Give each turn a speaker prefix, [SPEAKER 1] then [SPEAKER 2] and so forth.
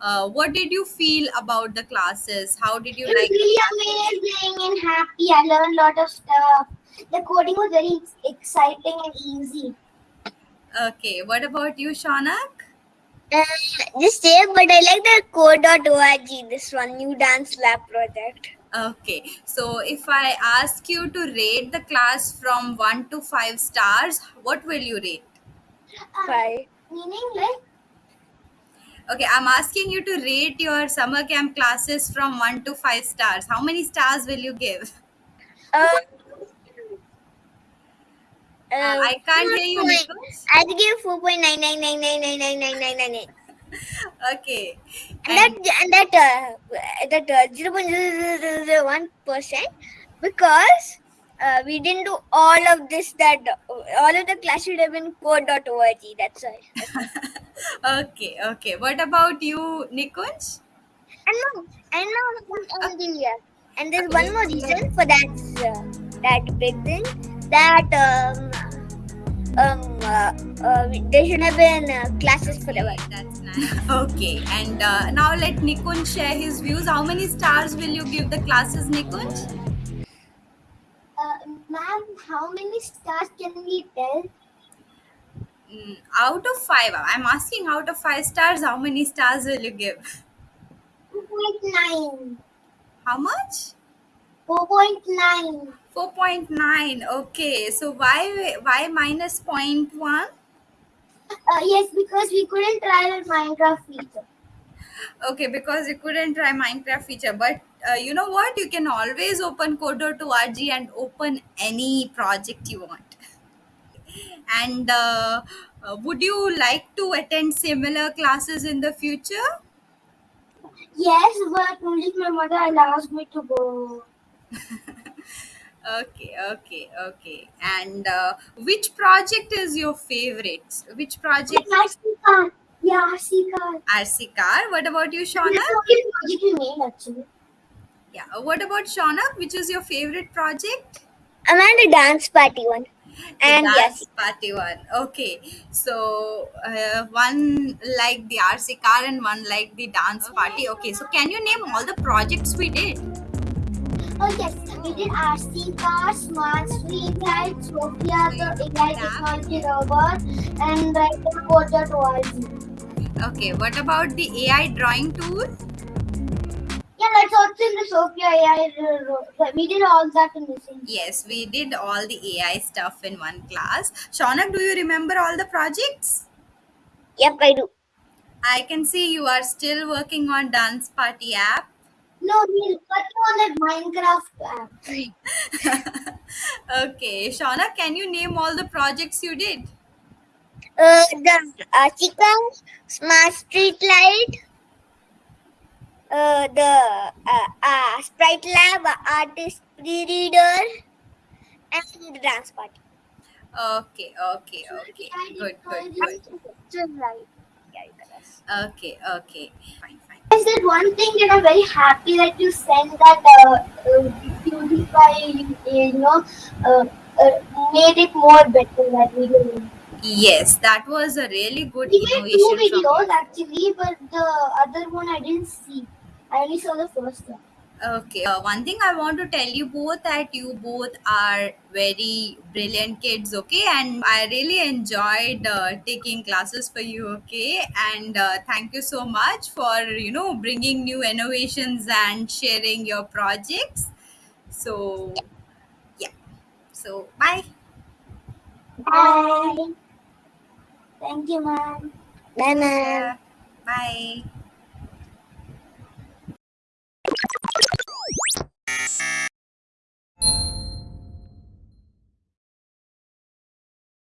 [SPEAKER 1] uh, what did you feel about the classes? How did you
[SPEAKER 2] It was
[SPEAKER 1] like? the
[SPEAKER 2] really amazing and happy. I learned a lot of stuff. The coding was very exciting and easy.
[SPEAKER 1] Okay, what about you, Shaunak?
[SPEAKER 3] Uh, just say, but I like the code.org, this one new dance lab project.
[SPEAKER 1] Okay, so if I ask you to rate the class from 1 to 5 stars, what will you rate?
[SPEAKER 2] Uh,
[SPEAKER 3] Five.
[SPEAKER 2] meaning like
[SPEAKER 1] Okay, I'm asking you to rate your summer camp classes from 1 to 5 stars. How many stars will you give?
[SPEAKER 3] Uh,
[SPEAKER 1] Uh,
[SPEAKER 3] uh,
[SPEAKER 1] I can't hear you, Nicholas.
[SPEAKER 3] I'd give four point nine nine nine nine nine nine nine nine nine eight.
[SPEAKER 1] Okay.
[SPEAKER 3] And that and that uh, that uh, zero point zero zero zero one percent because uh, we didn't do all of this. That all of the class should have been code.org. That's why.
[SPEAKER 1] Okay, okay. What about you, Nikunj?
[SPEAKER 3] And no, and no, one thing here. And there's one more reason for that uh, that big thing that um um uh, uh, there should have been uh, classes forever.
[SPEAKER 1] That's nice. Okay, and uh, now let Nikunj share his views. How many stars will you give the classes, Nikunj?
[SPEAKER 2] uh, ma'am, how many stars can we tell?
[SPEAKER 1] Mm, out of five, I'm asking out of five stars, how many stars will you give?
[SPEAKER 2] 4.9.
[SPEAKER 1] How much?
[SPEAKER 2] Four point nine.
[SPEAKER 1] 4.9. Okay, so why why minus 0.1?
[SPEAKER 2] Uh, yes, because we couldn't try that Minecraft feature.
[SPEAKER 1] Okay, because you couldn't try Minecraft feature, but uh, you know what? You can always open code.org and open any project you want. And uh, uh, would you like to attend similar classes in the future?
[SPEAKER 2] Yes, but only my mother allows me to go.
[SPEAKER 1] Okay, okay, okay. And uh, which project is your favorite? Which project?
[SPEAKER 2] RC car. Yeah, RC car.
[SPEAKER 1] RC car. What about you,
[SPEAKER 2] That's
[SPEAKER 1] Shauna?
[SPEAKER 2] the project we made actually.
[SPEAKER 1] Yeah. What about Shauna? Which is your favorite project?
[SPEAKER 3] I'm at a dance party one.
[SPEAKER 1] The
[SPEAKER 3] And
[SPEAKER 1] dance
[SPEAKER 3] yes,
[SPEAKER 1] party one. Okay. So uh, one like the RC car and one like the dance party. Okay. So can you name all the projects we did?
[SPEAKER 2] Oh yes, we did RC car, smart street light, Sophia, the AI technology robot, and like the code.org.
[SPEAKER 1] Okay. What about the AI drawing tool?
[SPEAKER 2] Yeah, that's also in the Sophia AI. ro- ro- We did all that in the same.
[SPEAKER 1] Yes, we did all the AI stuff in one class. Shauna, do you remember all the projects?
[SPEAKER 3] yep, I do.
[SPEAKER 1] I can see you are still working on dance party app.
[SPEAKER 2] No, we working on that Minecraft app.
[SPEAKER 1] okay, Shauna, can you name all the projects you did?
[SPEAKER 3] Uh, the uh, chicken, smart street light, uh, the uh, uh, sprite lab, artist pre-reader, and the dance party.
[SPEAKER 1] Okay, okay, okay. Good, good, good.
[SPEAKER 3] Just right. Yeah, you can ask.
[SPEAKER 1] Okay, okay. Fine, fine.
[SPEAKER 2] Is that one thing that I'm very happy that you sent that uh, uh, you, you know, uh, uh, made it more better that video.
[SPEAKER 1] Yes, that was a really good
[SPEAKER 2] We made two
[SPEAKER 1] innovation.
[SPEAKER 2] videos actually, but the other one I didn't see. I only saw the first one.
[SPEAKER 1] okay, uh, one thing I want to tell you both that you both are very brilliant kids. Okay, and I really enjoyed uh, taking classes for you. Okay, and uh, thank you so much for you know bringing new innovations and sharing your projects. So yeah, so bye.
[SPEAKER 2] Bye. Thank you, ma'am.
[SPEAKER 3] Bye, ma'am.
[SPEAKER 1] Yeah, bye.